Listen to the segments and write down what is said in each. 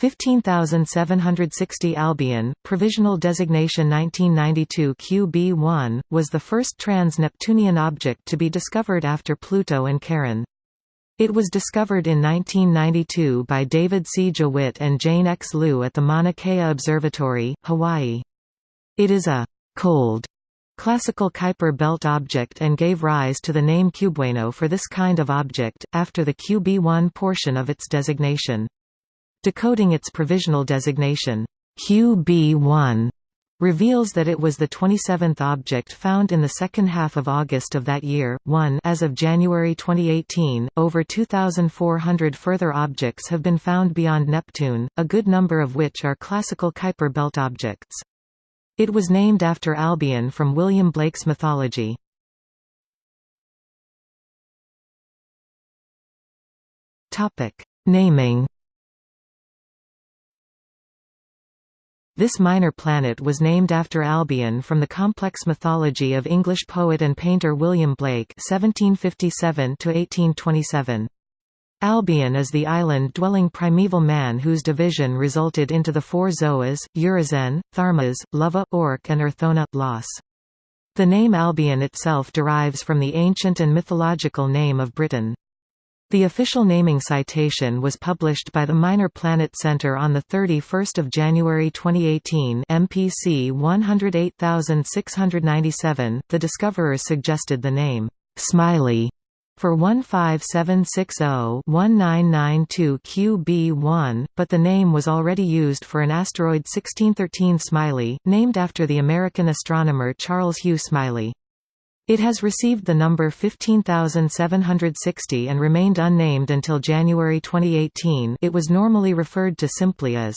15760 Albion, provisional designation 1992 QB1, was the first trans-Neptunian object to be discovered after Pluto and Charon. It was discovered in 1992 by David C. Jewitt and Jane X. Liu at the Mauna Kea Observatory, Hawaii. It is a «cold» classical Kuiper belt object and gave rise to the name cubewano for this kind of object, after the QB1 portion of its designation. Decoding its provisional designation, QB1, reveals that it was the 27th object found in the second half of August of that year. 1 As of January 2018, over 2,400 further objects have been found beyond Neptune, a good number of which are classical Kuiper belt objects. It was named after Albion from William Blake's mythology. Naming This minor planet was named after Albion from the complex mythology of English poet and painter William Blake (1757–1827). Albion is the island-dwelling primeval man whose division resulted into the four Zoas, Urizen, Tharmas, Luvah, Orc and Urthona, Los. The name Albion itself derives from the ancient and mythological name of Britain. The official naming citation was published by the Minor Planet Center on 31 January 2018 MPC 108697. The discoverers suggested the name, Smiley, for 15760-1992 QB1, but the name was already used for an asteroid 1613 Smiley, named after the American astronomer Charles Hugh Smiley. It has received the number 15760 and remained unnamed until January 2018 it was normally referred to simply as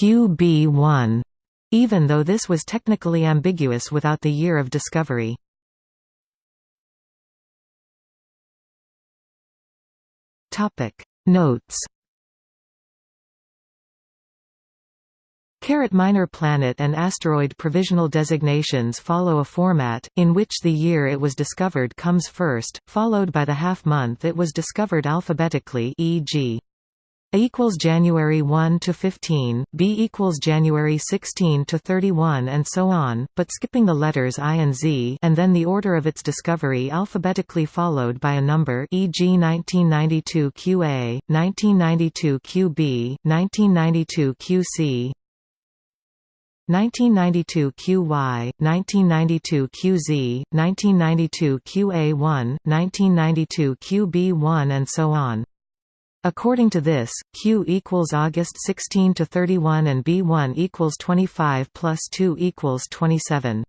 QB1, even though this was technically ambiguous without the year of discovery. Notes Carat minor planet and asteroid provisional designations follow a format, in which the year it was discovered comes first, followed by the half-month it was discovered alphabetically e.g. A equals January 1 to 15, B equals January 16 to 31 and so on, but skipping the letters I and Z and then the order of its discovery alphabetically followed by a number e.g. 1992 QA, 1992 QB, 1992 QC, 1992 QY, 1992 QZ, 1992 QA1, 1992 QB1 and so on. According to this, Q equals August 16 to 31 and B1 equals 25 plus 2 equals 27.